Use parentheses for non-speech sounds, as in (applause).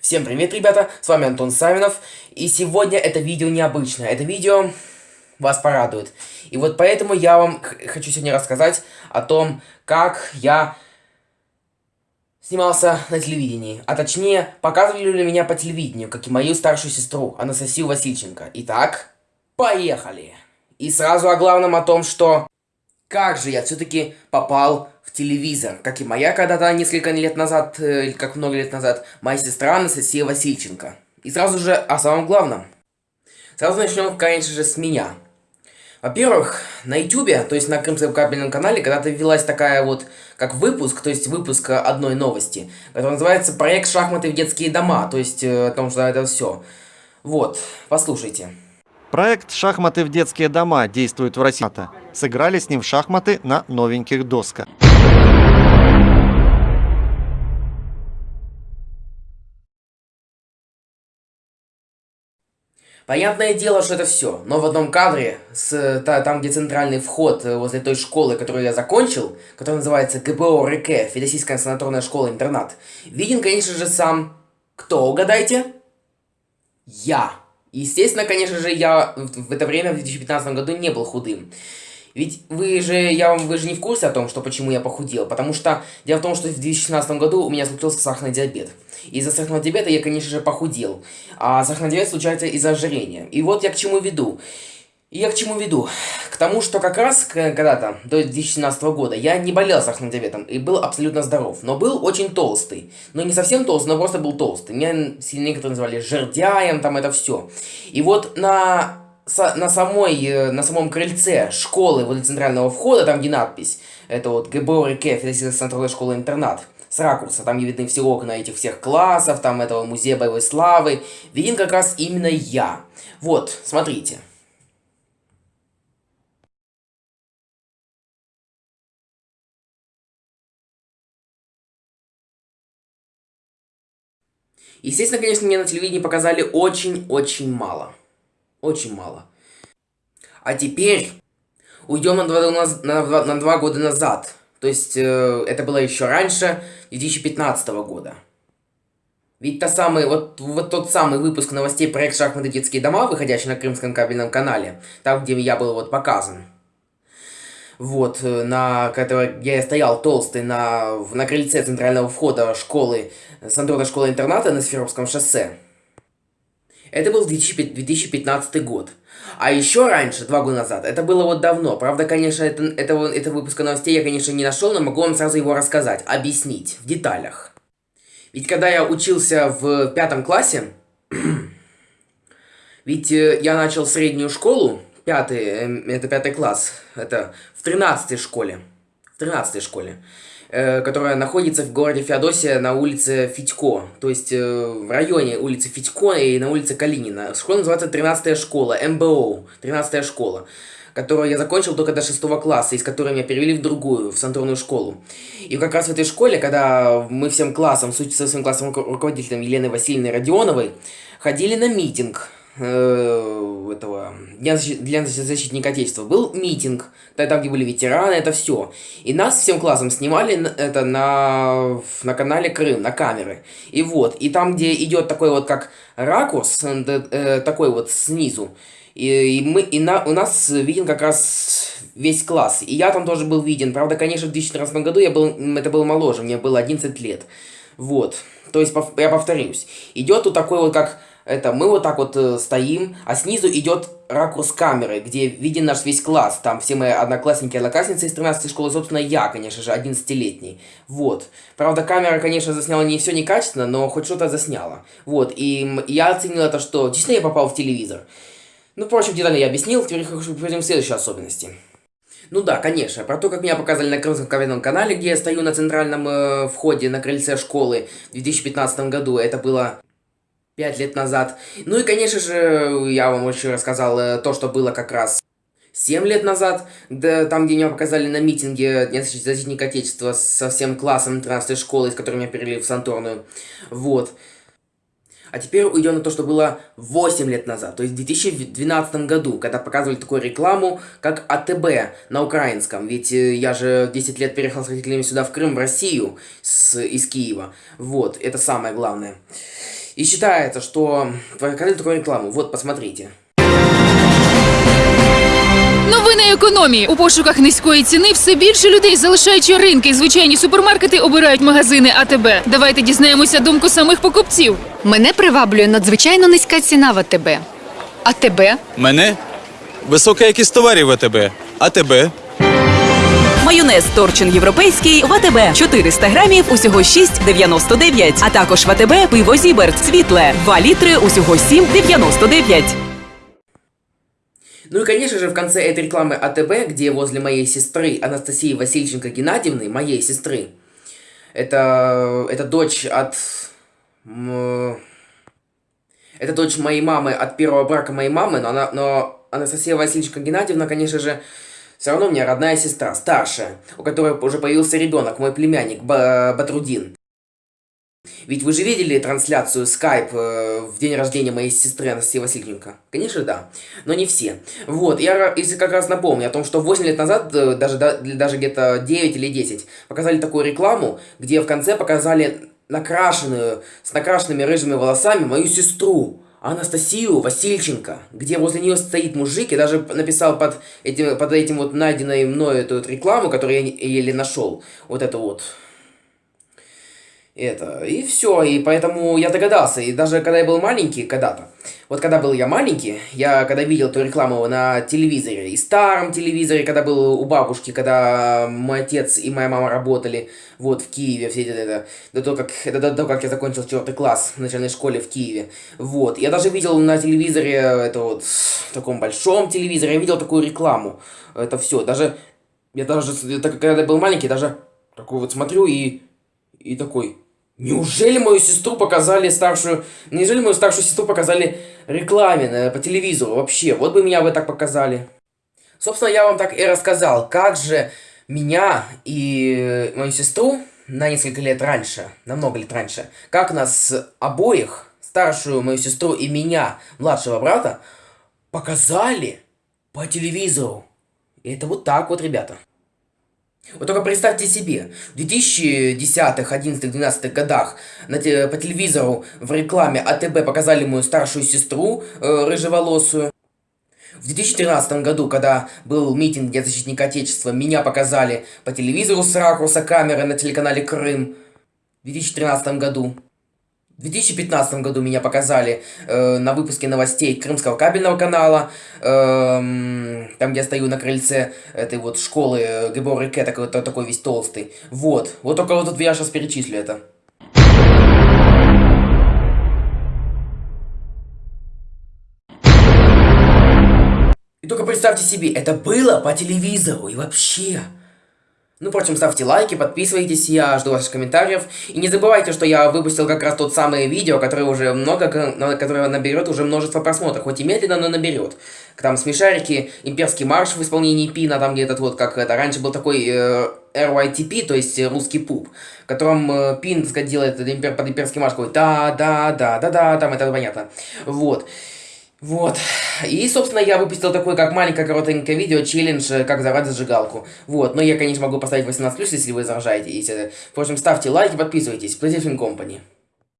Всем привет, ребята, с вами Антон Савинов, и сегодня это видео необычное, это видео вас порадует. И вот поэтому я вам хочу сегодня рассказать о том, как я снимался на телевидении, а точнее, показывали ли меня по телевидению, как и мою старшую сестру, Анастасию Васильченко. Итак, поехали! И сразу о главном о том, что как же я все-таки попал телевизор, как и моя когда-то несколько лет назад, э, или как много лет назад, моя сестра Анастасия Васильченко. И сразу же о самом главном. Сразу начнем, конечно же, с меня. Во-первых, на ютубе, то есть на Крымском кабельном канале, когда-то велась такая вот, как выпуск, то есть выпуск одной новости, который называется «Проект шахматы в детские дома», то есть э, о том, что это все. Вот, послушайте. Проект «Шахматы в детские дома» действует в России. Сыграли с ним в шахматы на новеньких досках. Понятное дело, что это все, но в одном кадре, с, та, там где центральный вход э, возле той школы, которую я закончил, которая называется ГБО РК, Федосийская санаторная школа-интернат, виден, конечно же, сам... Кто, угадайте? Я. Естественно, конечно же, я в это время, в 2015 году, не был худым. Ведь вы же, я, вы же не в курсе о том, что почему я похудел, потому что дело в том, что в 2016 году у меня случился сахарный диабет. Из-за сахарного диабета я, конечно же, похудел, а сахарный диабет случается из-за ожирения. И вот я к чему веду. Я к чему веду? К тому, что как раз когда-то, до 2017 года, я не болел сахарным диабетом и был абсолютно здоров. Но был очень толстый. Но не совсем толстый, но просто был толстый. Меня некоторые называли жердяем, там это все. И вот на, на, самой, э, на самом крыльце школы, возле центрального входа, там где надпись, это вот ГБО РК, Федеральная центральная школа-интернат, с ракурса, там видны все окна этих всех классов, там этого музея боевой славы, виден как раз именно я. Вот, смотрите. Естественно, конечно, мне на телевидении показали очень-очень мало. Очень мало. А теперь уйдем на два, на, на два года назад. То есть, э, это было еще раньше, 2015 года. Ведь та самый, вот, вот тот самый выпуск новостей проект «Шахматы детские дома», выходящий на Крымском кабельном канале, там, где я был вот показан, вот, э, на которой я стоял толстый на, на крыльце центрального входа школы, санаторной школы-интерната на Сферовском шоссе. Это был 2015 год. А еще раньше, два года назад, это было вот давно. Правда, конечно, это, это, это выпуска новостей я, конечно, не нашел, но могу вам сразу его рассказать, объяснить в деталях. Ведь когда я учился в пятом классе, (clears throat) ведь э, я начал среднюю школу, пятый, эм, это пятый класс, это в тринадцатой школе, в тринадцатой школе, которая находится в городе Феодосия на улице Федько, то есть э, в районе улицы Федько и на улице Калинина. Школа называется 13 школа, МБО, 13 школа которую я закончил только до шестого класса, из которой меня перевели в другую, в санаторную школу. И как раз в этой школе, когда мы всем классом, со своим классовым руководителем Еленой Васильевной Родионовой, ходили на митинг э, этого для, для защитника Отечества был митинг, там, где были ветераны, это все. И нас всем классом снимали это на, на канале Крым, на камеры. И вот, и там, где идет такой вот как ракурс, э, такой вот снизу, и, и, мы, и на, у нас виден как раз весь класс. И я там тоже был виден. Правда, конечно, в 2014 году я был, это был моложе, мне было 11 лет. Вот. То есть, я повторюсь. Идет тут такой вот как это мы вот так вот э, стоим, а снизу идет ракурс камеры, где виден наш весь класс. Там все мои одноклассники, одноклассницы из 13 школы, собственно, я, конечно же, 11-летний. Вот. Правда, камера, конечно, засняла не все некачественно, но хоть что-то засняла. Вот. И я оценил это, что действительно я попал в телевизор. Ну, впрочем, детально я объяснил, теперь перейдем к следующей особенности. Ну да, конечно, про то, как меня показали на Крымском ковидном канале, где я стою на центральном э, входе на крыльце школы в 2015 году, это было пять лет назад. Ну и, конечно же, я вам еще рассказал э, то, что было как раз 7 лет назад, да, там, где меня показали на митинге Дня защитника Отечества со всем классом 13 школы, из которой меня перевели в Санторную. Вот. А теперь уйдем на то, что было 8 лет назад, то есть в 2012 году, когда показывали такую рекламу, как АТБ на украинском. Ведь э, я же 10 лет переехал с родителями сюда в Крым, в Россию, с, из Киева. Вот, это самое главное. И считается, что показали такую рекламу. Вот, посмотрите. Новини економії у пошуках низької ціни все більше людей, залишаючи ринки звичайні супермаркети, обирають магазини АТБ. Давайте дізнаємося думку самих покупців. Мене приваблює надзвичайно низька ціна в АТБ. А тебе? Мене висока якість товарів в АТБ. А тебе? Майонез Торчин європейський в АТБ 400 грамів усього 6,99. А також в АТБ пиво Зіберт світле 2 літри усього 7,99. Ну и, конечно же, в конце этой рекламы АТБ, где возле моей сестры Анастасии Васильченко Геннадьевны, моей сестры, это, это дочь от... Это дочь моей мамы от первого брака моей мамы, но, она, но Анастасия Васильченко Геннадьевна, конечно же, все равно у меня родная сестра, старшая, у которой уже появился ребенок, мой племянник Ба- Батрудин. Ведь вы же видели трансляцию Skype э, в день рождения моей сестры Анастасии Васильченко? Конечно, да. Но не все. Вот, я если как раз напомню о том, что 8 лет назад, э, даже, да- даже где-то 9 или 10, показали такую рекламу, где в конце показали накрашенную, с накрашенными рыжими волосами мою сестру. Анастасию Васильченко, где возле нее стоит мужик, я даже написал под этим, под этим вот найденной мною эту вот рекламу, которую я еле нашел, вот это вот, это, и все, и поэтому я догадался, и даже когда я был маленький, когда-то, вот когда был я маленький, я когда видел эту рекламу на телевизоре, и старом телевизоре, когда был у бабушки, когда мой отец и моя мама работали, вот, в Киеве, все это, это до того, как, это до того, как я закончил четвертый класс в начальной школе в Киеве, вот, я даже видел на телевизоре, это вот, в таком большом телевизоре, я видел такую рекламу, это все, даже, я даже, так, когда я был маленький, даже такой вот смотрю и, и такой, Неужели мою сестру показали старшую... Неужели мою старшую сестру показали рекламе на- по телевизору вообще? Вот бы меня бы так показали. Собственно, я вам так и рассказал, как же меня и э, мою сестру на несколько лет раньше, на много лет раньше, как нас обоих, старшую мою сестру и меня, младшего брата, показали по телевизору. И это вот так вот, ребята. Вот только представьте себе, в 2010-х, 11 12 годах на те- по телевизору в рекламе АТБ показали мою старшую сестру, э, рыжеволосую. В 2013 году, когда был митинг Дня защитника Отечества, меня показали по телевизору с ракурса камеры на телеканале Крым. В 2013 году. В 2015 году меня показали э, на выпуске новостей Крымского кабельного канала, эм, там, где я стою на крыльце этой вот школы э, ГБО РК, такой, та- такой весь толстый. Вот. Вот только вот тут я сейчас перечислю это. И только представьте себе, это было по телевизору и вообще. Ну, впрочем, ставьте лайки, подписывайтесь, я жду ваших комментариев. И не забывайте, что я выпустил как раз тот самое видео, которое уже много, которое наберет уже множество просмотров, хоть и медленно, но наберет. Там смешарики, имперский марш в исполнении Пина, там где этот вот, как это, раньше был такой э, RYTP, то есть э, русский пуп, в котором э, Пин, так делает импер- под имперский марш, такой да-да-да-да-да, там это понятно. Вот. Вот. И, собственно, я выпустил такое, как маленькое коротенькое видео, челлендж, э, как взорвать зажигалку. Вот. Но я, конечно, могу поставить 18+, если вы заражаете. В общем, ставьте лайки, подписывайтесь. PlayStation Company.